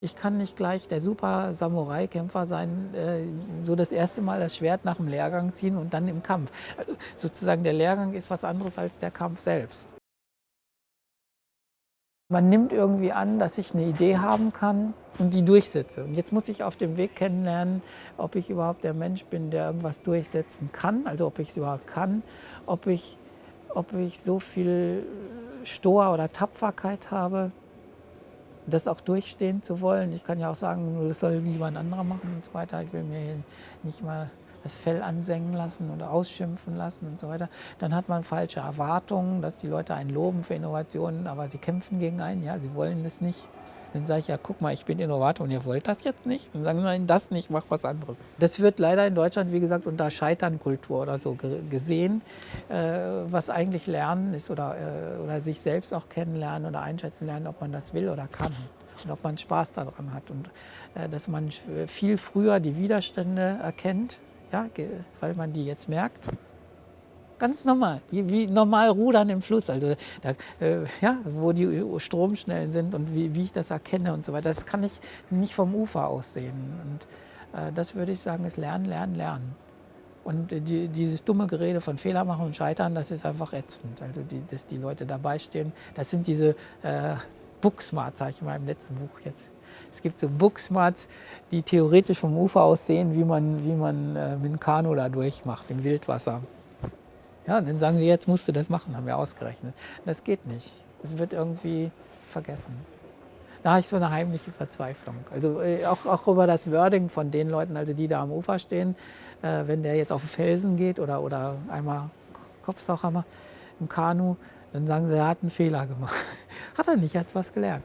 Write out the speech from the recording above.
Ich kann nicht gleich der super Samurai-Kämpfer sein, äh, so das erste Mal das Schwert nach dem Lehrgang ziehen und dann im Kampf. Also sozusagen der Lehrgang ist was anderes als der Kampf selbst. Man nimmt irgendwie an, dass ich eine Idee haben kann und die durchsetze. Und jetzt muss ich auf dem Weg kennenlernen, ob ich überhaupt der Mensch bin, der irgendwas durchsetzen kann, also ob ich es überhaupt kann, ob ich, ob ich so viel Stor oder Tapferkeit habe, das auch durchstehen zu wollen. Ich kann ja auch sagen, das soll jemand anderer machen und so weiter. Ich will mir nicht mal das Fell ansengen lassen oder ausschimpfen lassen und so weiter. Dann hat man falsche Erwartungen, dass die Leute einen loben für Innovationen, aber sie kämpfen gegen einen, ja, sie wollen das nicht. Dann sage ich, ja, guck mal, ich bin Innovator und ihr wollt das jetzt nicht. Dann sagen sie, nein, das nicht, mach was anderes. Das wird leider in Deutschland, wie gesagt, unter Scheiternkultur oder so gesehen, äh, was eigentlich Lernen ist oder, äh, oder sich selbst auch kennenlernen oder einschätzen lernen, ob man das will oder kann und ob man Spaß daran hat. Und äh, dass man viel früher die Widerstände erkennt, ja, weil man die jetzt merkt Ganz normal, wie, wie normal rudern im Fluss, also da, äh, ja, wo die Stromschnellen sind und wie, wie ich das erkenne und so weiter. Das kann ich nicht vom Ufer aus sehen. Und äh, das würde ich sagen, ist Lernen, Lernen, Lernen. Und die, dieses dumme Gerede von Fehler machen und Scheitern, das ist einfach ätzend. Also die, dass die Leute dabei stehen, das sind diese äh, Booksmarts, sage ich mal im letzten Buch jetzt. Es gibt so Booksmarts, die theoretisch vom Ufer aus sehen, wie man, wie man äh, mit dem Kanu da durchmacht, im Wildwasser. Ja, dann sagen sie, jetzt musst du das machen, haben wir ausgerechnet. Das geht nicht. Es wird irgendwie vergessen. Da habe ich so eine heimliche Verzweiflung. Also äh, auch, auch über das Wording von den Leuten, also die da am Ufer stehen, äh, wenn der jetzt auf den Felsen geht oder, oder einmal Kopfstauchhammer im Kanu, dann sagen sie, er hat einen Fehler gemacht. Hat er nicht, er hat was gelernt.